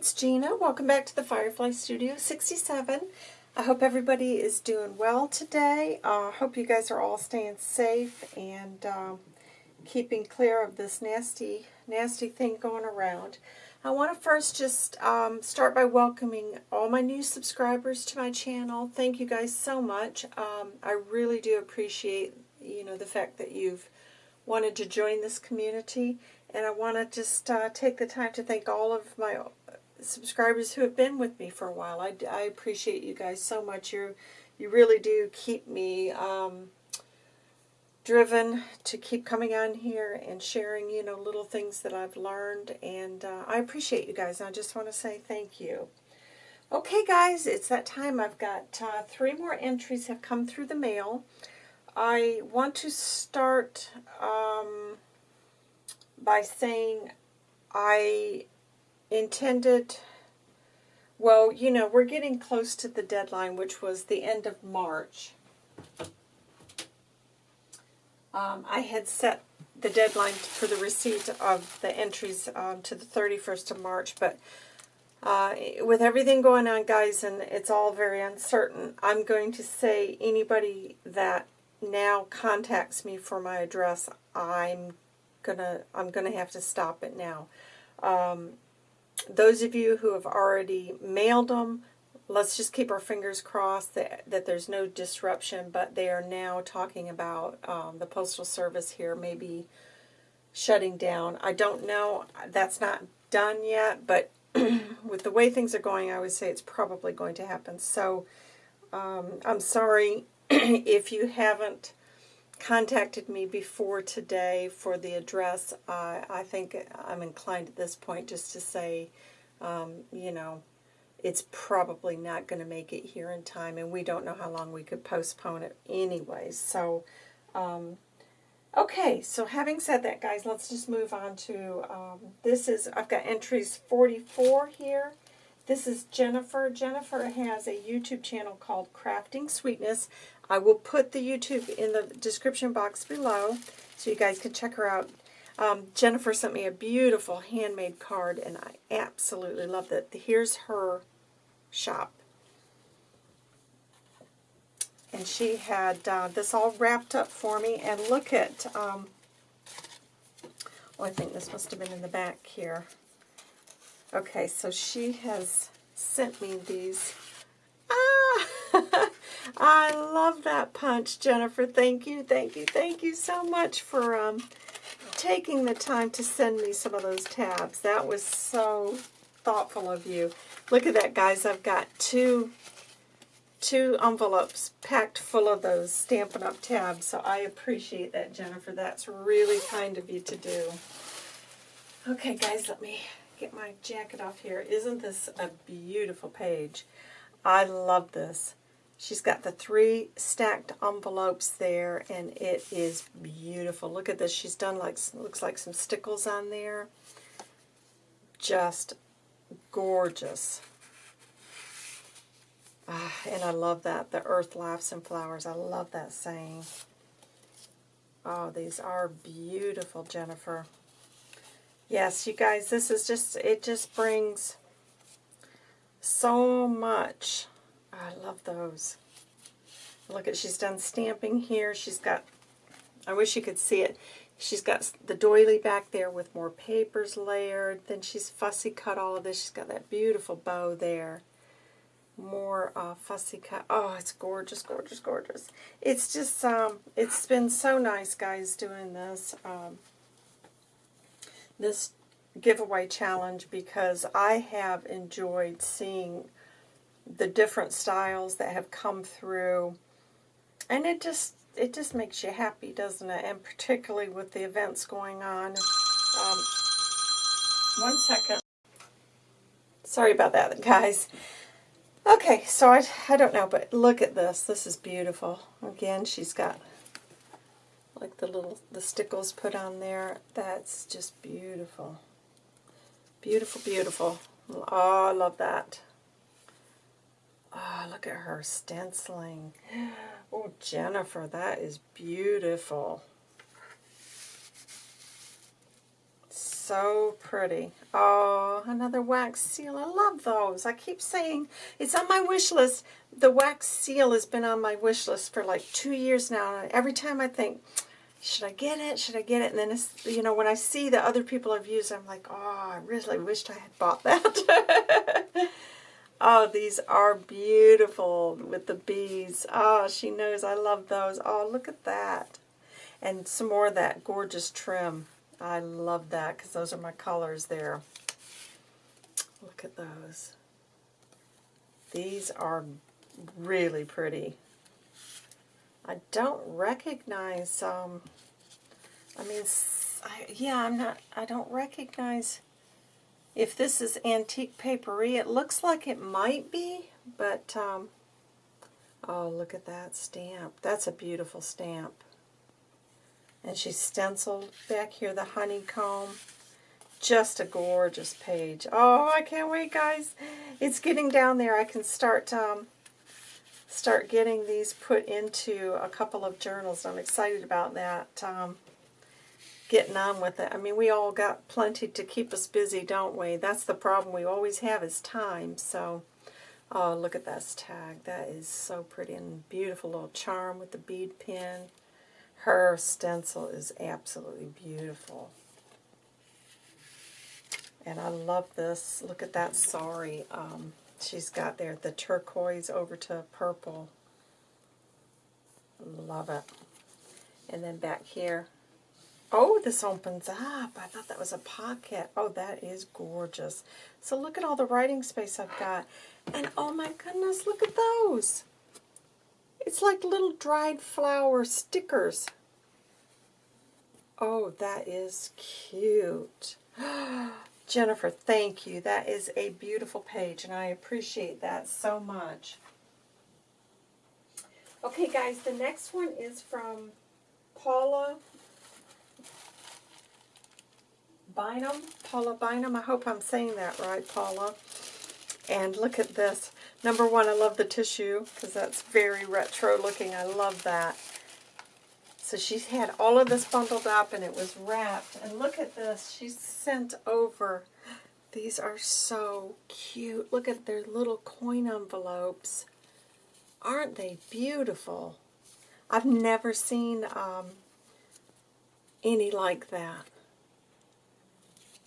it's Gina. Welcome back to the Firefly Studio 67. I hope everybody is doing well today. I uh, hope you guys are all staying safe and um, keeping clear of this nasty, nasty thing going around. I want to first just um, start by welcoming all my new subscribers to my channel. Thank you guys so much. Um, I really do appreciate, you know, the fact that you've wanted to join this community. And I want to just uh, take the time to thank all of my subscribers who have been with me for a while. I, I appreciate you guys so much. You you really do keep me um, driven to keep coming on here and sharing, you know, little things that I've learned. And uh, I appreciate you guys. And I just want to say thank you. Okay, guys, it's that time. I've got uh, three more entries have come through the mail. I want to start um, by saying I intended, well, you know, we're getting close to the deadline, which was the end of March. Um, I had set the deadline for the receipt of the entries um, to the 31st of March, but uh, with everything going on, guys, and it's all very uncertain, I'm going to say anybody that now contacts me for my address, I'm gonna I'm gonna have to stop it now. Um, those of you who have already mailed them, let's just keep our fingers crossed that, that there's no disruption, but they are now talking about um, the Postal Service here maybe shutting down. I don't know. That's not done yet, but with the way things are going, I would say it's probably going to happen. So um, I'm sorry if you haven't contacted me before today for the address, I think I'm inclined at this point just to say, um, you know, it's probably not going to make it here in time, and we don't know how long we could postpone it anyways. So, um, okay, so having said that, guys, let's just move on to, um, this is, I've got entries 44 here. This is Jennifer. Jennifer has a YouTube channel called Crafting Sweetness. I will put the YouTube in the description box below so you guys can check her out. Um, Jennifer sent me a beautiful handmade card, and I absolutely love it. Here's her shop. And she had uh, this all wrapped up for me. And look at, um, oh, I think this must have been in the back here. Okay, so she has sent me these. Ah! I love that punch, Jennifer. Thank you, thank you, thank you so much for um, taking the time to send me some of those tabs. That was so thoughtful of you. Look at that, guys. I've got two two envelopes packed full of those Stampin' Up! tabs, so I appreciate that, Jennifer. That's really kind of you to do. Okay, guys, let me get my jacket off here. Isn't this a beautiful page? I love this. She's got the three stacked envelopes there, and it is beautiful. Look at this. She's done like looks like some stickles on there. Just gorgeous. Ah, and I love that. The earth laughs and flowers. I love that saying. Oh, these are beautiful, Jennifer. Yes, you guys, this is just, it just brings so much I love those. Look at, she's done stamping here. She's got, I wish you could see it. She's got the doily back there with more papers layered. Then she's fussy cut all of this. She's got that beautiful bow there. More uh, fussy cut. Oh, it's gorgeous, gorgeous, gorgeous. It's just, um, it's been so nice, guys, doing this, um, this giveaway challenge because I have enjoyed seeing the different styles that have come through. And it just it just makes you happy, doesn't it? And particularly with the events going on. Um, one second. Sorry about that, guys. Okay, so I, I don't know, but look at this. This is beautiful. Again, she's got like the little the stickles put on there. That's just beautiful. Beautiful, beautiful. Oh, I love that. Oh, look at her stenciling. Oh, Jennifer, that is beautiful. so pretty. Oh, another wax seal. I love those. I keep saying it's on my wish list. The wax seal has been on my wish list for like two years now. every time I think, should I get it? Should I get it? And then, it's, you know, when I see that other people have used it, I'm like, oh, I really wished I had bought that. oh, these are beautiful with the bees. Oh, she knows I love those. Oh, look at that. And some more of that gorgeous trim. I love that because those are my colors there. Look at those. These are really pretty. I don't recognize, um, I mean, I, yeah, I'm not, I don't recognize if this is antique papery. It looks like it might be, but, um, oh, look at that stamp. That's a beautiful stamp. And she's stenciled back here, the honeycomb. Just a gorgeous page. Oh, I can't wait, guys. It's getting down there. I can start um, start getting these put into a couple of journals. I'm excited about that. Um, getting on with it. I mean, we all got plenty to keep us busy, don't we? That's the problem we always have is time. So, oh, look at this tag. That is so pretty and beautiful little charm with the bead pin. Her stencil is absolutely beautiful. And I love this. Look at that sorry. Um, she's got there the turquoise over to purple. Love it. And then back here. Oh, this opens up. I thought that was a pocket. Oh, that is gorgeous. So look at all the writing space I've got. And oh my goodness, look at those. It's like little dried flower stickers. Oh, that is cute. Jennifer, thank you. That is a beautiful page, and I appreciate that so much. Okay, guys, the next one is from Paula Bynum. Paula Bynum. I hope I'm saying that right, Paula. And look at this. Number one, I love the tissue because that's very retro looking. I love that. So she's had all of this bundled up and it was wrapped. And look at this. She's sent over. These are so cute. Look at their little coin envelopes. Aren't they beautiful? I've never seen um, any like that.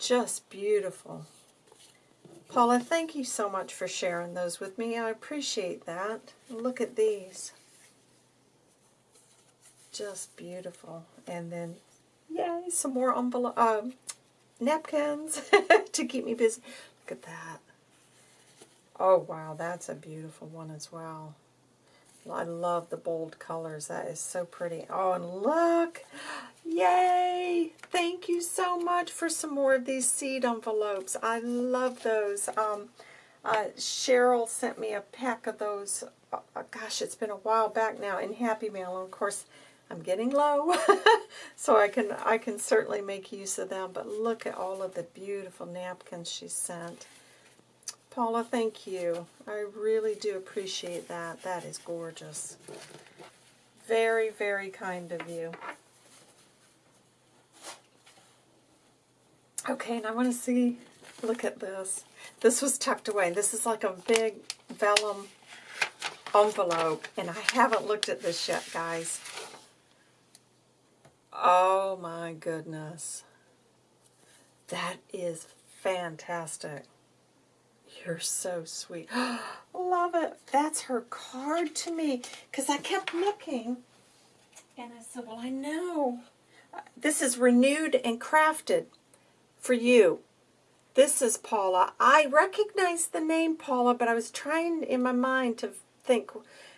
Just beautiful. Paula, thank you so much for sharing those with me. I appreciate that. Look at these. Just beautiful. And then, yay, some more envelope, uh, napkins to keep me busy. Look at that. Oh, wow, that's a beautiful one as well. I love the bold colors. That is so pretty. Oh, and look. Yay! Thank you so much for some more of these seed envelopes. I love those. Um, uh, Cheryl sent me a pack of those. Uh, gosh, it's been a while back now in Happy Mail. Of course, I'm getting low, so I can I can certainly make use of them. But look at all of the beautiful napkins she sent. Paula, thank you. I really do appreciate that. That is gorgeous. Very, very kind of you. Okay, and I want to see, look at this. This was tucked away. This is like a big vellum envelope, and I haven't looked at this yet, guys. Oh my goodness. That is fantastic. You're so sweet. Love it. That's her card to me. Because I kept looking. And I said, well, I know. Uh, this is renewed and crafted for you. This is Paula. I recognize the name Paula, but I was trying in my mind to think,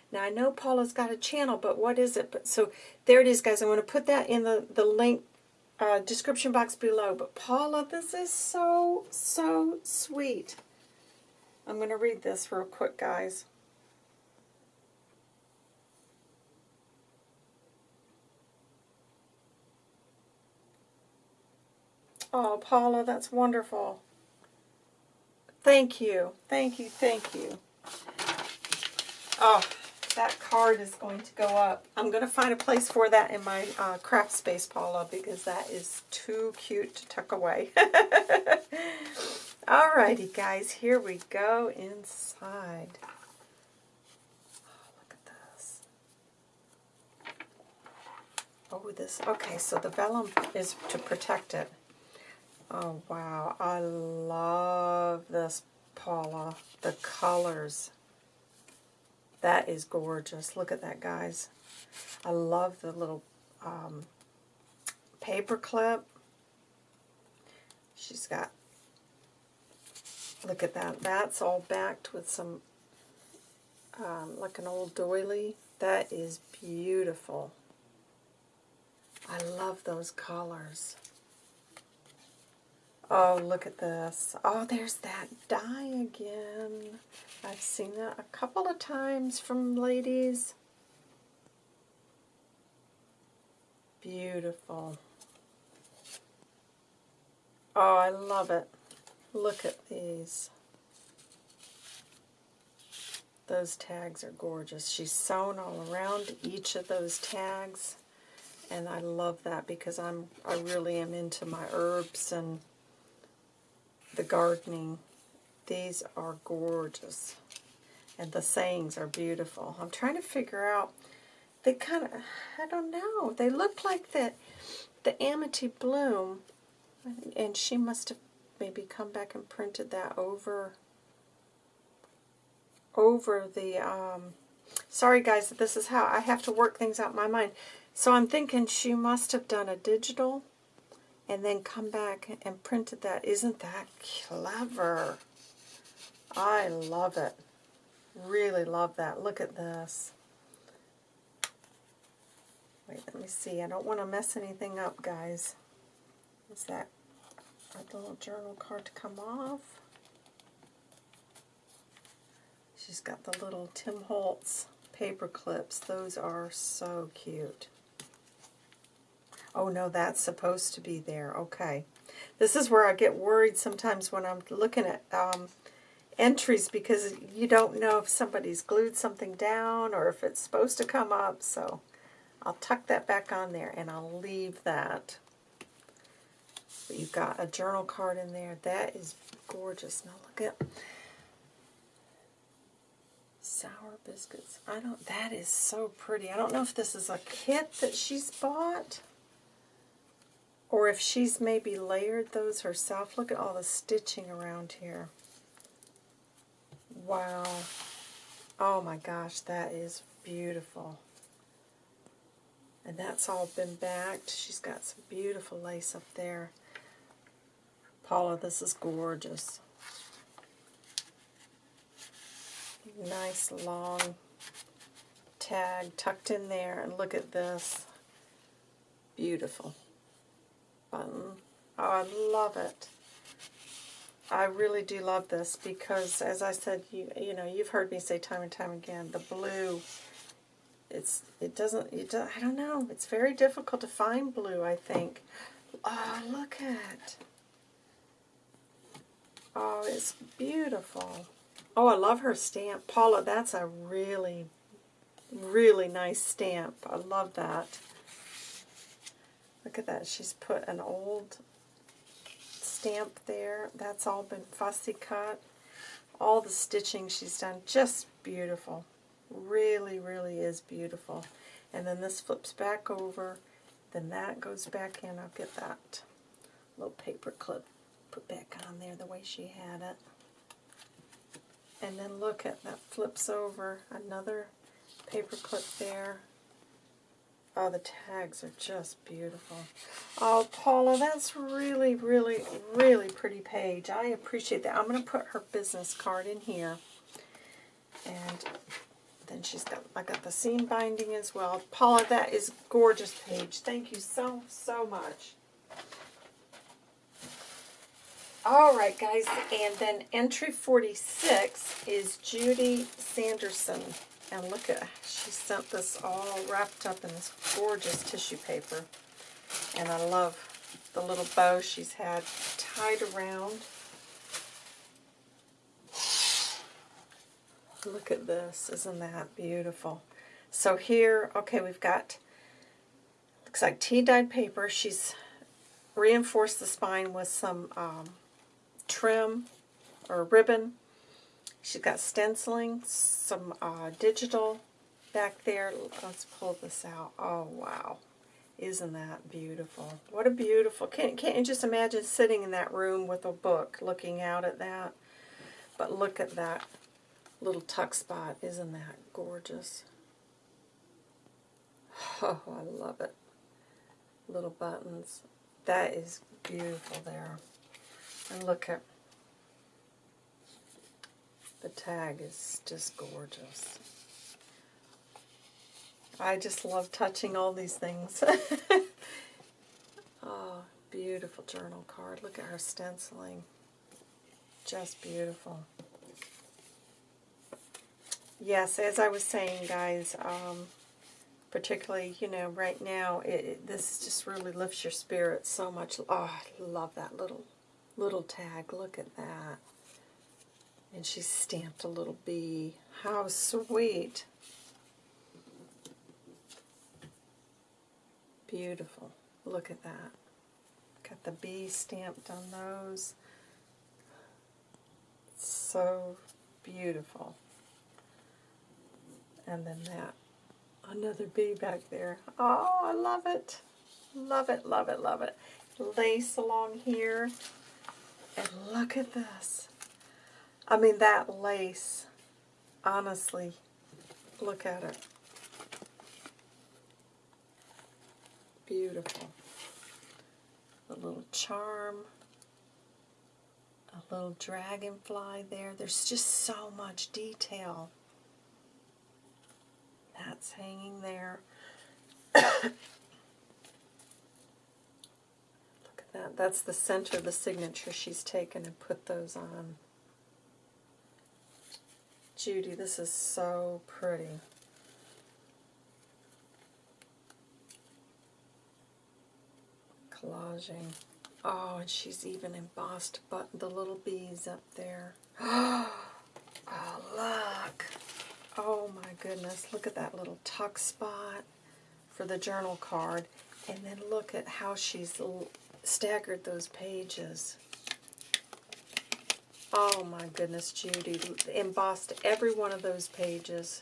now I know Paula's got a channel, but what is it? But So there it is, guys. I'm going to put that in the, the link uh, description box below. But Paula, this is so, so sweet. I'm going to read this real quick, guys. Oh, Paula, that's wonderful. Thank you. Thank you. Thank you. Oh, that card is going to go up. I'm going to find a place for that in my uh, craft space, Paula, because that is too cute to tuck away. Alrighty, guys, here we go inside. Oh, look at this. Oh, this, okay, so the vellum is to protect it. Oh, wow, I love this, Paula. The colors. That is gorgeous. Look at that, guys. I love the little um, paper clip. She's got, look at that. That's all backed with some, um, like an old doily. That is beautiful. I love those colors. Oh, look at this. Oh, there's that die again. I've seen that a couple of times from ladies. Beautiful. Oh, I love it. Look at these. Those tags are gorgeous. She's sewn all around each of those tags. And I love that because I'm I really am into my herbs and the gardening. These are gorgeous. And the sayings are beautiful. I'm trying to figure out, they kind of, I don't know, they look like that, the Amity Bloom, and she must have maybe come back and printed that over, over the, um, sorry guys, this is how I have to work things out in my mind. So I'm thinking she must have done a digital and then come back and printed that. Isn't that clever? I love it. Really love that. Look at this. Wait, let me see. I don't want to mess anything up, guys. Is that a little journal card to come off? She's got the little Tim Holtz paper clips. Those are so cute. Oh, no, that's supposed to be there. Okay. This is where I get worried sometimes when I'm looking at um, entries because you don't know if somebody's glued something down or if it's supposed to come up. So I'll tuck that back on there and I'll leave that. But you've got a journal card in there. That is gorgeous. Now look at sour biscuits. I don't, that is so pretty. I don't know if this is a kit that she's bought or if she's maybe layered those herself. Look at all the stitching around here. Wow. Oh my gosh, that is beautiful. And that's all been backed. She's got some beautiful lace up there. Paula, this is gorgeous. Nice long tag tucked in there. And look at this. Beautiful button. Oh, I love it. I really do love this because, as I said, you you know, you've heard me say time and time again, the blue, it's it doesn't, it do, I don't know, it's very difficult to find blue, I think. Oh, look at Oh, it's beautiful. Oh, I love her stamp. Paula, that's a really, really nice stamp. I love that. Look at that. She's put an old stamp there. That's all been fussy cut. All the stitching she's done, just beautiful. Really, really is beautiful. And then this flips back over. Then that goes back in. I'll get that little paper clip put back on there the way she had it. And then look at that flips over. Another paper clip there. Oh, the tags are just beautiful. Oh, Paula, that's really, really, really pretty page. I appreciate that. I'm going to put her business card in here. And then she's got, I got the seam binding as well. Paula, that is gorgeous page. Thank you so, so much. All right, guys, and then entry 46 is Judy Sanderson. And look at, she sent this all wrapped up in this gorgeous tissue paper. And I love the little bow she's had tied around. Look at this. Isn't that beautiful? So here, okay, we've got, looks like tea-dyed paper. She's reinforced the spine with some um, trim or ribbon. She's got stenciling, some uh, digital back there. Let's pull this out. Oh, wow. Isn't that beautiful? What a beautiful, can't, can't you just imagine sitting in that room with a book looking out at that? But look at that little tuck spot. Isn't that gorgeous? Oh, I love it. Little buttons. That is beautiful there. And look at the tag is just gorgeous. I just love touching all these things. oh, beautiful journal card. Look at her stenciling. Just beautiful. Yes, as I was saying, guys, um, particularly, you know, right now, it, it, this just really lifts your spirits so much. Oh, I love that little, little tag. Look at that. And she stamped a little bee. How sweet. Beautiful. Look at that. Got the bee stamped on those. So beautiful. And then that. Another bee back there. Oh, I love it. Love it, love it, love it. Lace along here. And look at this. I mean, that lace, honestly, look at it. Beautiful. A little charm. A little dragonfly there. There's just so much detail. That's hanging there. Look at that. That's the center of the signature she's taken and put those on. Judy, this is so pretty. collaging. Oh, and she's even embossed but the little bees up there. Oh, look. Oh my goodness, look at that little tuck spot for the journal card. And then look at how she's staggered those pages. Oh my goodness, Judy. Embossed every one of those pages.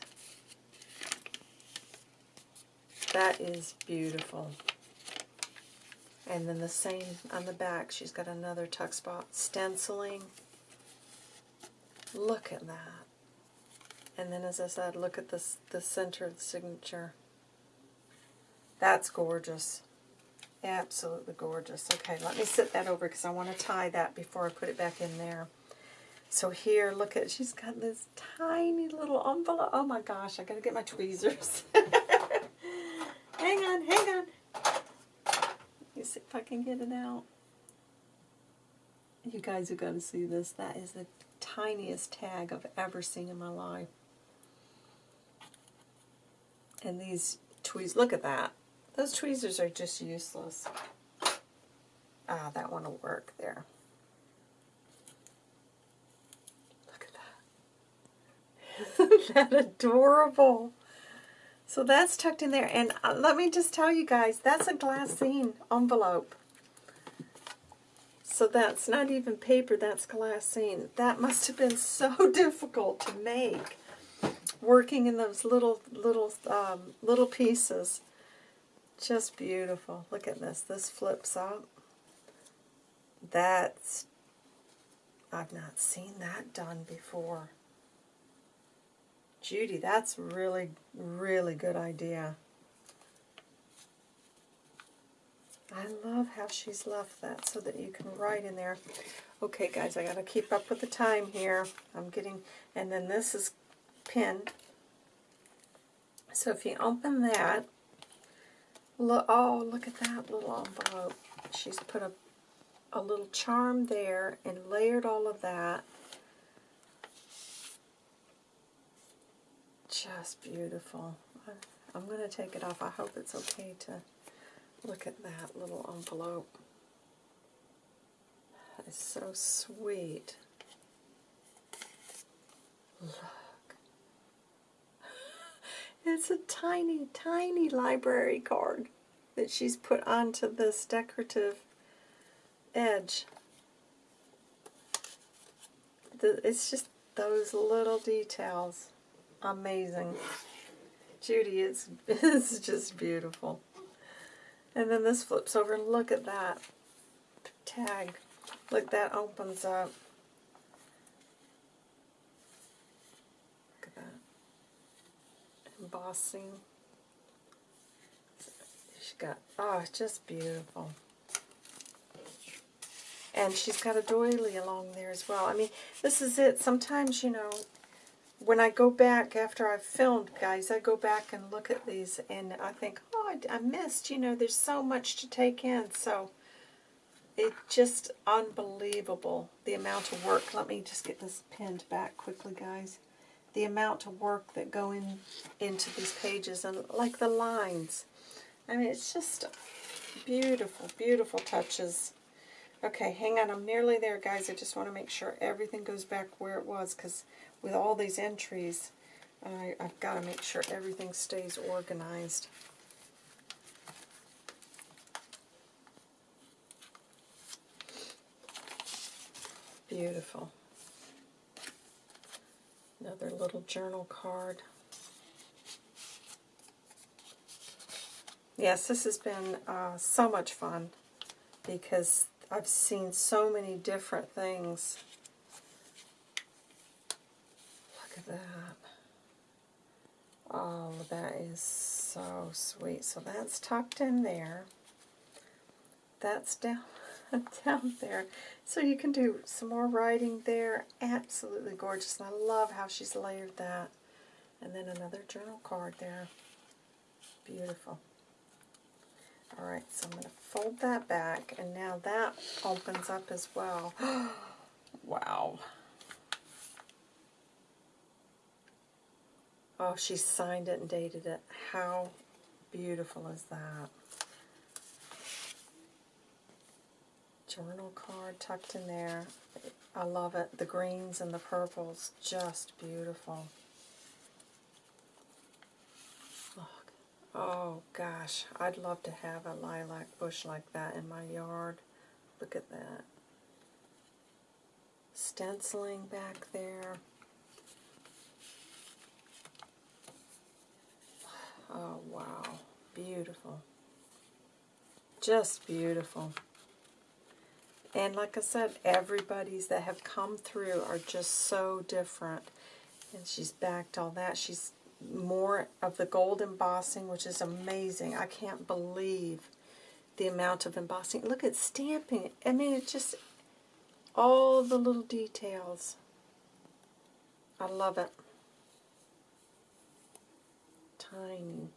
That is beautiful. And then the same on the back, she's got another tuck spot. Stenciling. Look at that. And then as I said, look at this the center of the signature. That's gorgeous. Absolutely gorgeous. Okay, let me sit that over because I want to tie that before I put it back in there. So here, look at, she's got this tiny little envelope. Oh my gosh, I got to get my tweezers. hang on, hang on see if I can get it out. You guys got to see this. That is the tiniest tag I've ever seen in my life. And these tweezers, look at that. Those tweezers are just useless. Ah, that one will work there. Look at that. That adorable? So that's tucked in there. And uh, let me just tell you guys, that's a glassine envelope. So that's not even paper, that's glassine. That must have been so difficult to make, working in those little, little, um, little pieces. Just beautiful. Look at this. This flips up. That's, I've not seen that done before. Judy, that's really, really good idea. I love how she's left that so that you can write in there. Okay, guys, I got to keep up with the time here. I'm getting, and then this is pinned. So if you open that, look, oh, look at that little envelope. She's put a, a little charm there and layered all of that. Just beautiful. I'm going to take it off. I hope it's okay to look at that little envelope. It's so sweet. Look. It's a tiny, tiny library card that she's put onto this decorative edge. It's just those little details. Amazing. Judy, it's, it's just beautiful. And then this flips over and look at that tag. Look, that opens up. Look at that. Embossing. She's got, oh, it's just beautiful. And she's got a doily along there as well. I mean, this is it. Sometimes, you know, when I go back after I've filmed, guys, I go back and look at these and I think, oh, I, I missed, you know, there's so much to take in. So it's just unbelievable, the amount of work. Let me just get this pinned back quickly, guys. The amount of work that go in into these pages and like the lines. I mean, it's just beautiful, beautiful touches. Okay, hang on. I'm nearly there, guys. I just want to make sure everything goes back where it was because with all these entries, I, I've got to make sure everything stays organized. Beautiful. Another little journal card. Yes, this has been uh, so much fun because I've seen so many different things. Look at that. Oh, that is so sweet. So that's tucked in there. That's down, down there. So you can do some more writing there. Absolutely gorgeous. And I love how she's layered that. And then another journal card there. Beautiful. Alright, so I'm going to fold that back, and now that opens up as well. wow. Oh, she signed it and dated it. How beautiful is that? Journal card tucked in there. I love it. The greens and the purples, just beautiful. Oh gosh, I'd love to have a lilac bush like that in my yard. Look at that. Stenciling back there. Oh wow, beautiful. Just beautiful. And like I said, everybody's that have come through are just so different. And she's backed all that. She's more of the gold embossing, which is amazing. I can't believe the amount of embossing. Look at stamping. I mean, it's just all the little details. I love it. Tiny.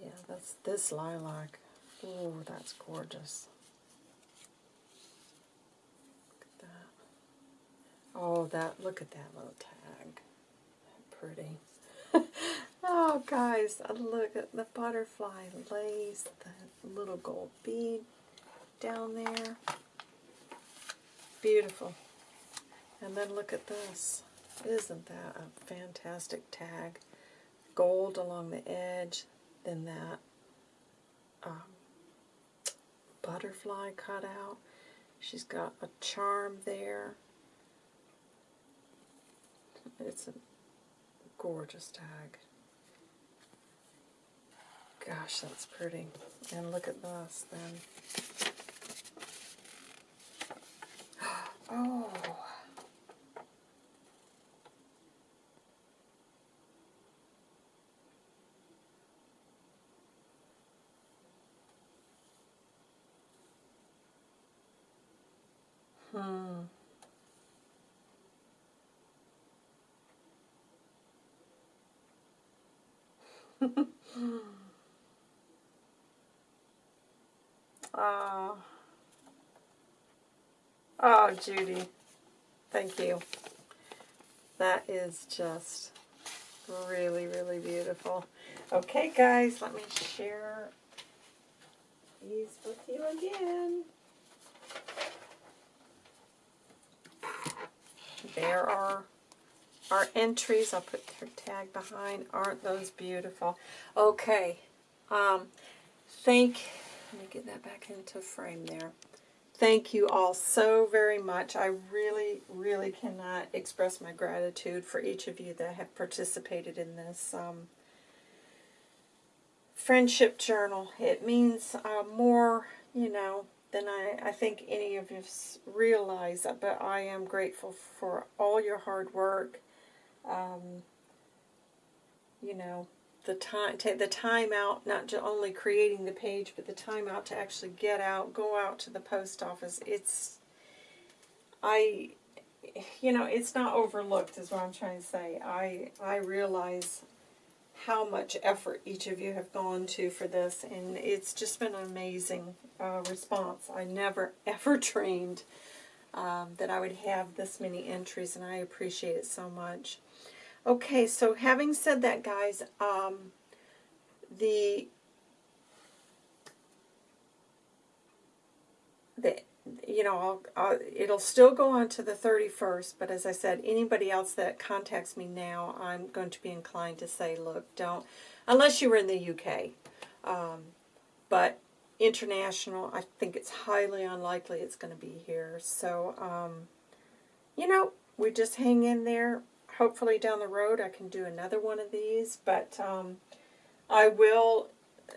Yeah, that's this lilac. Oh, that's gorgeous. Look at that. Oh, that, look at that little tag pretty. oh, guys, look at the butterfly lace, the little gold bead down there. Beautiful. And then look at this. Isn't that a fantastic tag? Gold along the edge, then that um, butterfly cut out. She's got a charm there. It's a gorgeous tag. Gosh, that's pretty. And look at this then. Oh. Hmm. Oh. oh, Judy. Thank you. That is just really, really beautiful. Okay, guys, let me share these with you again. There are our entries. I'll put their tag behind. Aren't those beautiful? Okay. Um, thank, let me get that back into frame there. Thank you all so very much. I really, really cannot express my gratitude for each of you that have participated in this um, friendship journal. It means uh, more, you know, than I, I think any of you realize, but I am grateful for all your hard work. Um, you know, the time, take the time out, not only creating the page, but the time out to actually get out, go out to the post office. It's, I, you know, it's not overlooked is what I'm trying to say. I, I realize how much effort each of you have gone to for this, and it's just been an amazing uh, response. I never ever dreamed um, that I would have this many entries, and I appreciate it so much. Okay, so having said that, guys, um, the the you know, I'll, I'll, it'll still go on to the 31st, but as I said, anybody else that contacts me now, I'm going to be inclined to say, look, don't, unless you were in the UK. Um, but international, I think it's highly unlikely it's going to be here. So, um, you know, we just hang in there hopefully down the road I can do another one of these, but um, I will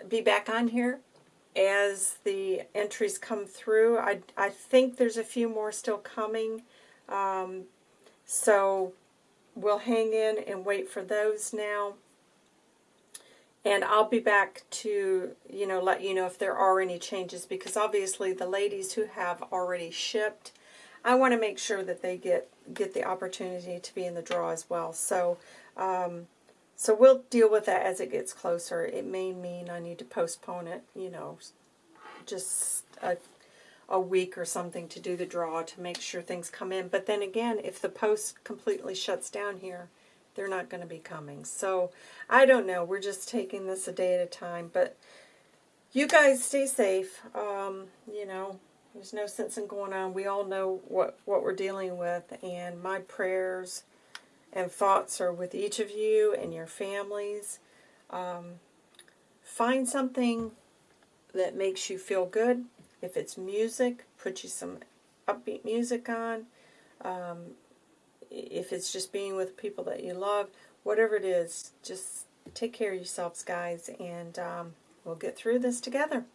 be back on here as the entries come through. I, I think there's a few more still coming, um, so we'll hang in and wait for those now. And I'll be back to, you know, let you know if there are any changes because obviously the ladies who have already shipped, I want to make sure that they get get the opportunity to be in the draw as well. So, um, so we'll deal with that as it gets closer. It may mean I need to postpone it, you know, just a, a week or something to do the draw to make sure things come in. But then again, if the post completely shuts down here, they're not going to be coming. So I don't know. We're just taking this a day at a time. But you guys stay safe. Um, you know, there's no sense in going on. We all know what, what we're dealing with, and my prayers and thoughts are with each of you and your families. Um, find something that makes you feel good. If it's music, put you some upbeat music on. Um, if it's just being with people that you love, whatever it is, just take care of yourselves, guys, and um, we'll get through this together.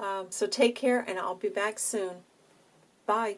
Um, so take care, and I'll be back soon. Bye.